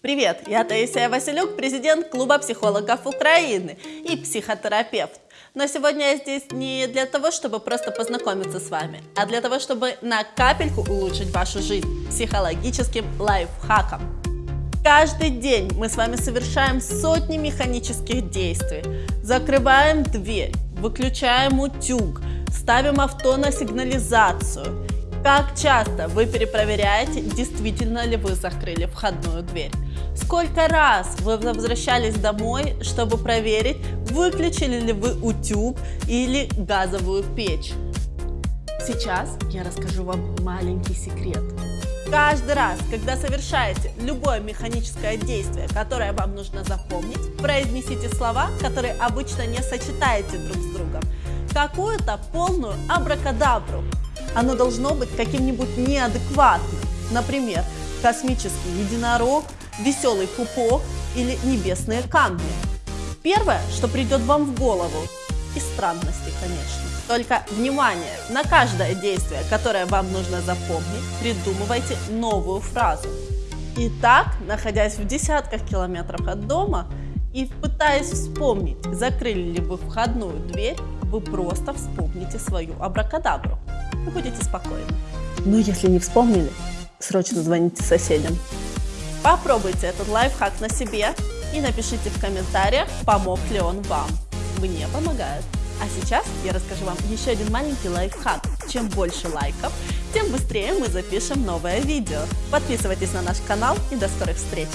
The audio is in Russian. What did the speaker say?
Привет, я Таисия Василюк, президент Клуба психологов Украины и психотерапевт. Но сегодня я здесь не для того, чтобы просто познакомиться с вами, а для того, чтобы на капельку улучшить вашу жизнь психологическим лайфхаком. Каждый день мы с вами совершаем сотни механических действий. Закрываем дверь, выключаем утюг, ставим авто на сигнализацию. Как часто вы перепроверяете, действительно ли вы закрыли входную дверь? Сколько раз вы возвращались домой, чтобы проверить, выключили ли вы утюг или газовую печь? Сейчас я расскажу вам маленький секрет. Каждый раз, когда совершаете любое механическое действие, которое вам нужно запомнить, произнесите слова, которые обычно не сочетаете друг с другом. Какую-то полную абракадабру. Оно должно быть каким-нибудь неадекватным. Например, космический единорог, веселый пупок или небесные камни. Первое, что придет вам в голову, из странностей, конечно. Только внимание, на каждое действие, которое вам нужно запомнить, придумывайте новую фразу. Итак, находясь в десятках километров от дома и пытаясь вспомнить, закрыли ли вы входную дверь, вы просто вспомните свою абракадабру. Вы будете спокойны. Но если не вспомнили, срочно звоните соседям. Попробуйте этот лайфхак на себе и напишите в комментариях, помог ли он вам. Мне помогает. А сейчас я расскажу вам еще один маленький лайфхак. Чем больше лайков, тем быстрее мы запишем новое видео. Подписывайтесь на наш канал и до скорых встреч!